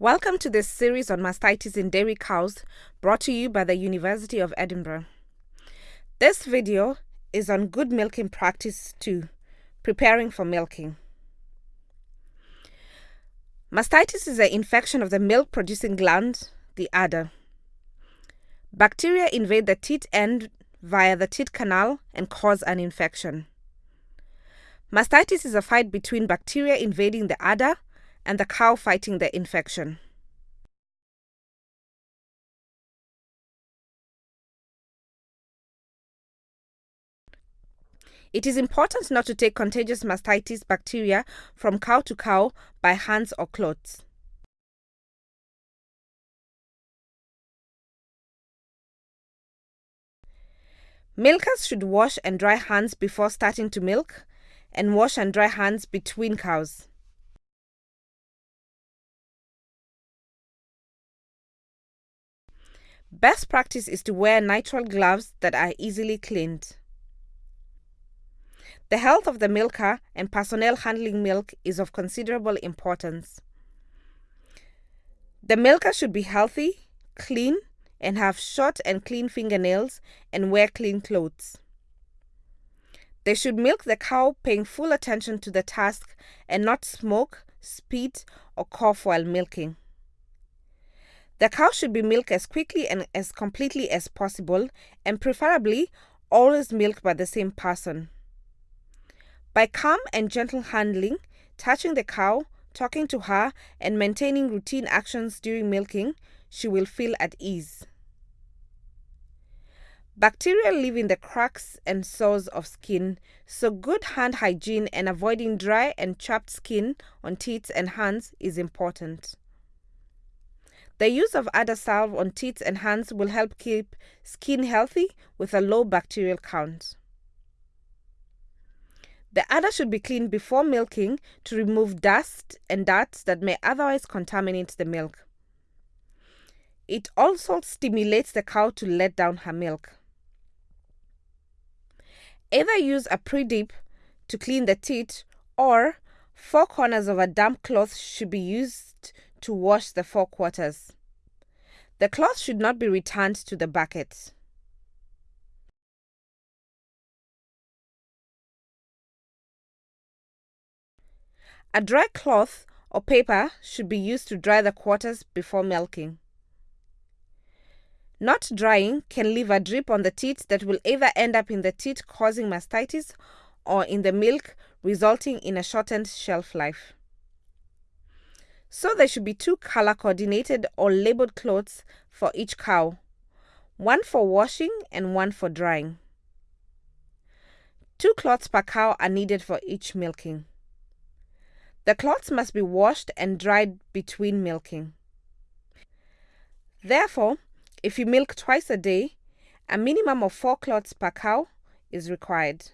Welcome to this series on mastitis in dairy cows brought to you by the University of Edinburgh. This video is on good milking practice 2, preparing for milking. Mastitis is an infection of the milk producing gland, the udder. Bacteria invade the teat end via the teat canal and cause an infection. Mastitis is a fight between bacteria invading the udder and the cow fighting the infection. It is important not to take contagious mastitis bacteria from cow to cow by hands or clothes. Milkers should wash and dry hands before starting to milk and wash and dry hands between cows. Best practice is to wear nitrile gloves that are easily cleaned. The health of the milker and personnel handling milk is of considerable importance. The milker should be healthy, clean, and have short and clean fingernails and wear clean clothes. They should milk the cow paying full attention to the task and not smoke, spit, or cough while milking. The cow should be milked as quickly and as completely as possible, and preferably always milked by the same person. By calm and gentle handling, touching the cow, talking to her, and maintaining routine actions during milking, she will feel at ease. Bacteria live in the cracks and sores of skin, so good hand hygiene and avoiding dry and chapped skin on teats and hands is important. The use of udder salve on teats and hands will help keep skin healthy with a low bacterial count. The udder should be cleaned before milking to remove dust and dirt that may otherwise contaminate the milk. It also stimulates the cow to let down her milk. Either use a pre-dip to clean the teat or four corners of a damp cloth should be used to wash the four quarters. The cloth should not be returned to the bucket. A dry cloth or paper should be used to dry the quarters before milking. Not drying can leave a drip on the teat that will either end up in the teat causing mastitis or in the milk resulting in a shortened shelf life. So there should be two color coordinated or labeled cloths for each cow, one for washing and one for drying. Two cloths per cow are needed for each milking. The cloths must be washed and dried between milking. Therefore, if you milk twice a day, a minimum of four cloths per cow is required.